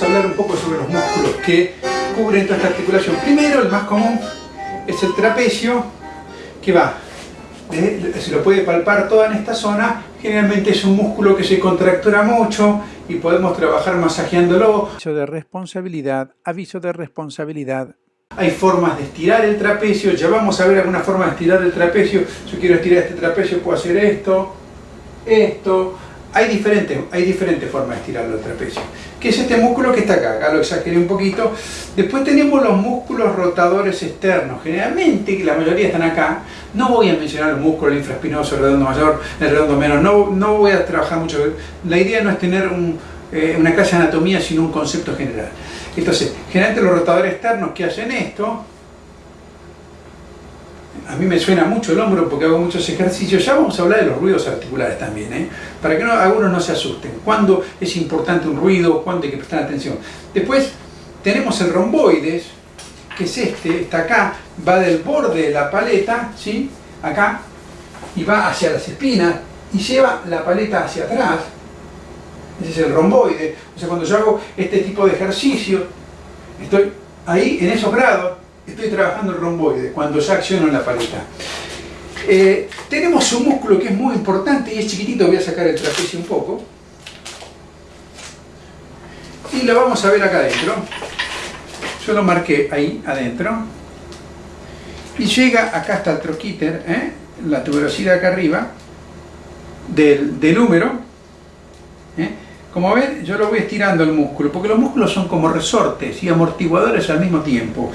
vamos a hablar un poco sobre los músculos que cubren toda esta articulación. Primero, el más común es el trapecio, que va, se lo puede palpar toda en esta zona, generalmente es un músculo que se contractura mucho y podemos trabajar masajeándolo. Aviso de responsabilidad, aviso de responsabilidad. Hay formas de estirar el trapecio, ya vamos a ver alguna forma de estirar el trapecio. Yo quiero estirar este trapecio, puedo hacer esto, esto, hay diferentes, hay diferentes formas de estirar el trapecio. Que es este músculo que está acá, acá lo exageré un poquito. Después tenemos los músculos rotadores externos. Generalmente, la mayoría están acá. No voy a mencionar el músculo, el infraespinoso, el redondo mayor, el redondo menor. No, no voy a trabajar mucho. La idea no es tener eh, una clase de anatomía, sino un concepto general. Entonces, generalmente los rotadores externos que hacen esto, a mí me suena mucho el hombro porque hago muchos ejercicios. Ya vamos a hablar de los ruidos articulares también, ¿eh? para que no, algunos no se asusten. ¿Cuándo es importante un ruido? ¿Cuándo hay que prestar atención? Después tenemos el romboides, que es este, está acá, va del borde de la paleta, ¿sí? acá, y va hacia las espinas, y lleva la paleta hacia atrás. Ese es el romboide. O sea, cuando yo hago este tipo de ejercicio, estoy ahí en esos grados, estoy trabajando el romboide, cuando ya acciono en la paleta. Eh, tenemos un músculo que es muy importante y es chiquitito, voy a sacar el trapecio un poco. Y lo vamos a ver acá adentro. Yo lo marqué ahí adentro. Y llega acá hasta el troquíter, ¿eh? la tuberosidad acá arriba, del, del húmero. ¿eh? Como ven, yo lo voy estirando el músculo, porque los músculos son como resortes y amortiguadores al mismo tiempo.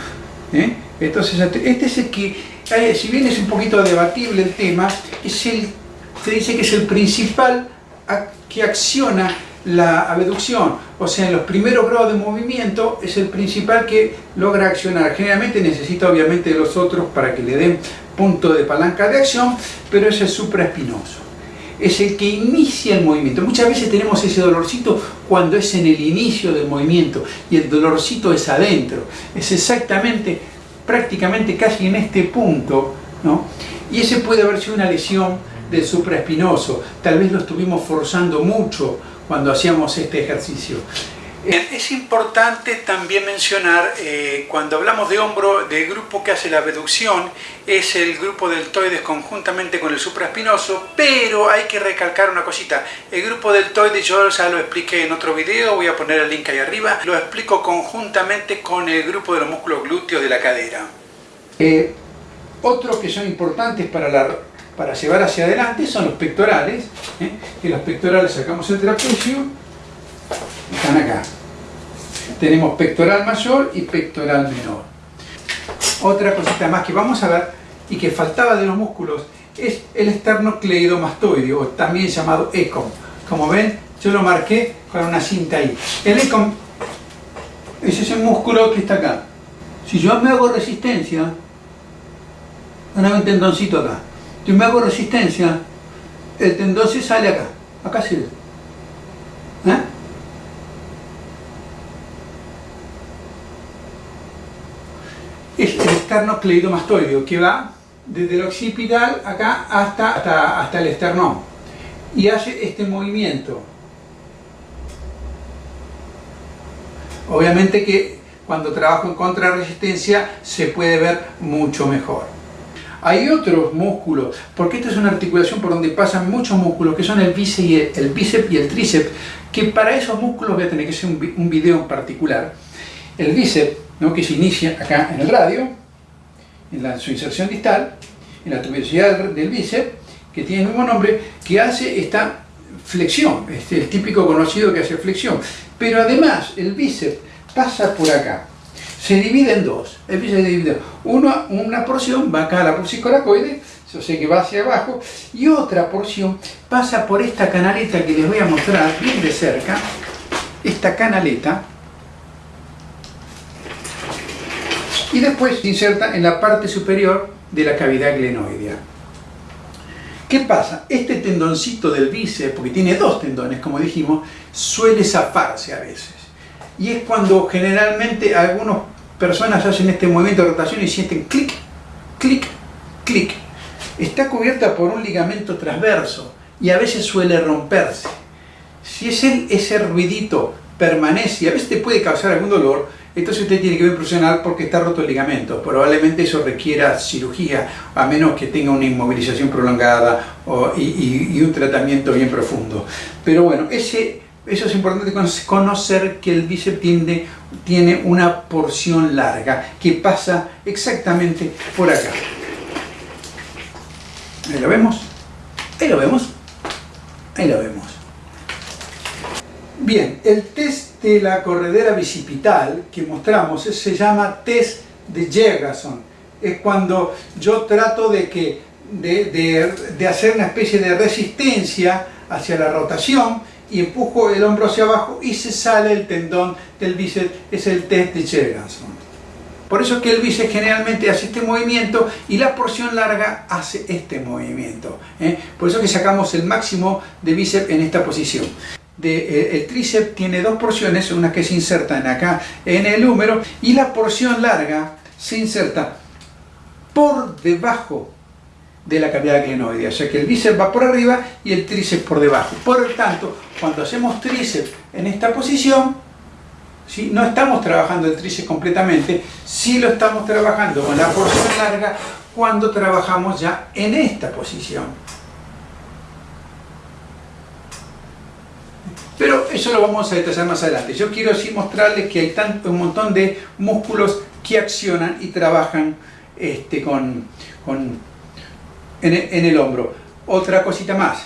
¿Eh? Entonces, este es el que, si bien es un poquito debatible el tema, es el, se dice que es el principal que acciona la abducción, o sea, en los primeros grados de movimiento es el principal que logra accionar. Generalmente necesita obviamente los otros para que le den punto de palanca de acción, pero es el supraespinoso. Es el que inicia el movimiento. Muchas veces tenemos ese dolorcito cuando es en el inicio del movimiento y el dolorcito es adentro. Es exactamente prácticamente casi en este punto, ¿no? y ese puede haber sido una lesión del supraespinoso, tal vez lo estuvimos forzando mucho cuando hacíamos este ejercicio. Es importante también mencionar, eh, cuando hablamos de hombro, del grupo que hace la abducción, es el grupo deltoides conjuntamente con el supraespinoso, pero hay que recalcar una cosita, el grupo deltoides yo ya lo expliqué en otro video, voy a poner el link ahí arriba, lo explico conjuntamente con el grupo de los músculos glúteos de la cadera. Eh, otros que son importantes para, la, llevar hacia adelante son los pectorales, ¿eh? que los pectorales sacamos el trapecio, están acá. Tenemos pectoral mayor y pectoral menor. Otra cosita más que vamos a ver y que faltaba de los músculos es el esternocleidomastoideo, o también llamado ECOM. Como ven, yo lo marqué con una cinta ahí. El ECOM es ese músculo que está acá. Si yo me hago resistencia, hay un tendoncito acá. Si me hago resistencia, el tendón se sale acá. Acá se ve. Es el esternocleidomastoideo que va desde el occipital acá hasta, hasta, el esternón y hace este movimiento. Obviamente que cuando trabajo en contrarresistencia se puede ver mucho mejor. Hay otros músculos, porque esta es una articulación por donde pasan muchos músculos, que son el bíceps y el, bíceps y el tríceps, que para esos músculos voy a tener que hacer un, un video en particular. El bíceps que se inicia acá en el radio, en su inserción distal, en la tuberosidad del bíceps, que tiene el mismo nombre, que hace esta flexión, este, el típico conocido que hace flexión. Pero además el bíceps pasa por acá, se divide en dos, el bíceps divide Uno, una porción va acá a la coracoide, yo sé que va hacia abajo, y otra porción pasa por esta canaleta que les voy a mostrar bien de cerca, esta canaleta, y después se inserta en la parte superior de la cavidad glenoidea. ¿Qué pasa? Este tendoncito del bíceps, porque tiene dos tendones, como dijimos, suele zafarse a veces. Y es cuando generalmente algunas personas hacen este movimiento de rotación y sienten clic, clic, clic. Está cubierta por un ligamento transverso y a veces suele romperse. Si es el, ese ruidito permanece y a veces te puede causar algún dolor, entonces usted tiene que ver profesional porque está roto el ligamento. Probablemente eso requiera cirugía, a menos que tenga una inmovilización prolongada y, un tratamiento bien profundo. Pero bueno, eso es importante conocer que el bíceps tiene una porción larga que pasa exactamente por acá. Ahí lo vemos. Ahí lo vemos. Ahí lo vemos. Bien, el test la corredera bicipital que mostramos se llama test de Jergason. Es cuando yo trato de, hacer una especie de resistencia hacia la rotación y empujo el hombro hacia abajo y se sale el tendón del bíceps. Es el test de Jergason. Por eso que el bíceps generalmente hace este movimiento y la porción larga hace este movimiento. ¿eh? Por eso que sacamos el máximo de bíceps en esta posición. Eh, el tríceps tiene dos porciones, una que se inserta en acá en el húmero y la porción larga se inserta por debajo de la cavidad glenoidea, o sea que el bíceps va por arriba y el tríceps por debajo. Por lo tanto, cuando hacemos tríceps en esta posición, ¿sí? no estamos trabajando el tríceps completamente, sí lo estamos trabajando con la porción larga cuando trabajamos ya en esta posición. Pero eso lo vamos a detallar más adelante. Yo quiero así mostrarles que hay tanto, un montón de músculos que accionan y trabajan este, con, en, el hombro. Otra cosita más.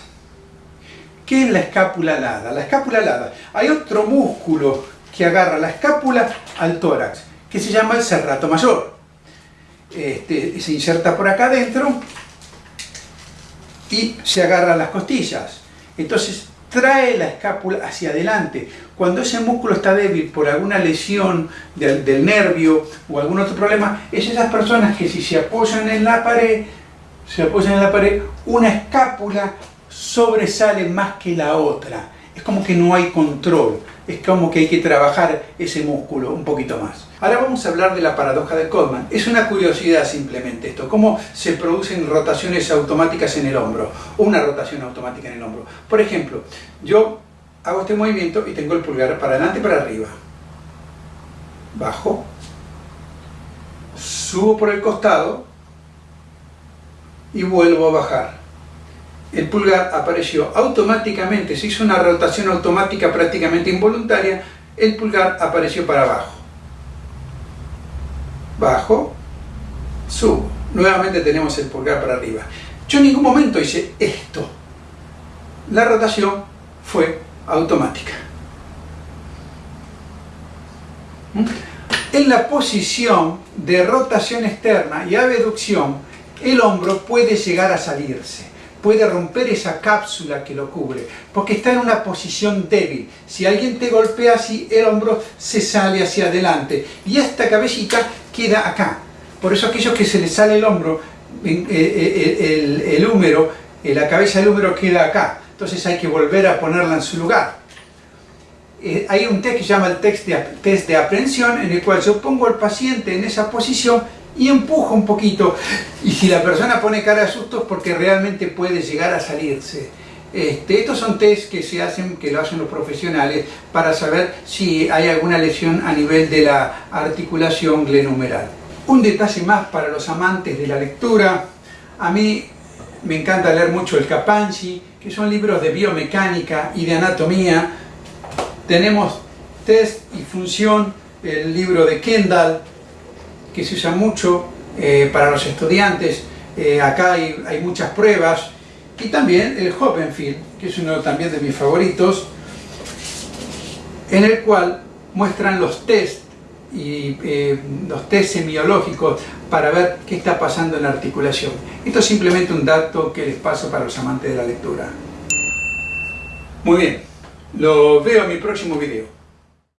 ¿Qué es la escápula alada? La escápula alada. Hay otro músculo que agarra la escápula al tórax, que se llama el serrato mayor. Este, se inserta por acá adentro y se agarra las costillas. Entonces trae la escápula hacia adelante. Cuando ese músculo está débil por alguna lesión del, nervio o algún otro problema, es esas personas que si se apoyan en la pared, se apoyan en la pared, una escápula sobresale más que la otra. Es como que no hay control, es como que hay que trabajar ese músculo un poquito más. Ahora vamos a hablar de la paradoja de Coleman. Es una curiosidad simplemente esto, cómo se producen rotaciones automáticas en el hombro, una rotación automática en el hombro. Por ejemplo, yo hago este movimiento y tengo el pulgar para adelante y para arriba. Bajo, subo por el costado y vuelvo a bajar. El pulgar apareció automáticamente, se hizo una rotación automática prácticamente involuntaria, el pulgar apareció para abajo bajo, subo. Nuevamente tenemos el pulgar para arriba. Yo en ningún momento hice esto. La rotación fue automática. En la posición de rotación externa y abducción, el hombro puede llegar a salirse, puede romper esa cápsula que lo cubre, porque está en una posición débil. Si alguien te golpea así, el hombro se sale hacia adelante y esta cabecita queda acá. Por eso aquellos que se les sale el hombro, eh, eh, el, húmero, eh, la cabeza del húmero queda acá. Entonces hay que volver a ponerla en su lugar. hay un test que se llama el test de, test aprehensión, en el cual yo pongo al paciente en esa posición y empujo un poquito. Y si la persona pone cara de susto es porque realmente puede llegar a salirse. Este, estos son test que se hacen, que lo hacen los profesionales para saber si hay alguna lesión a nivel de la articulación glenumeral. Un detalle más para los amantes de la lectura, a mí me encanta leer mucho el Capanchi, que son libros de biomecánica y de anatomía. Tenemos test y función, el libro de Kendall, que se usa mucho eh, para los estudiantes. Eh, acá hay, hay muchas pruebas, y también el Hoppenfield, que es uno también de mis favoritos, en el cual muestran los test y eh, los test semiológicos para ver qué está pasando en la articulación. Esto es simplemente un dato que les paso para los amantes de la lectura. Muy bien, lo veo en mi próximo video.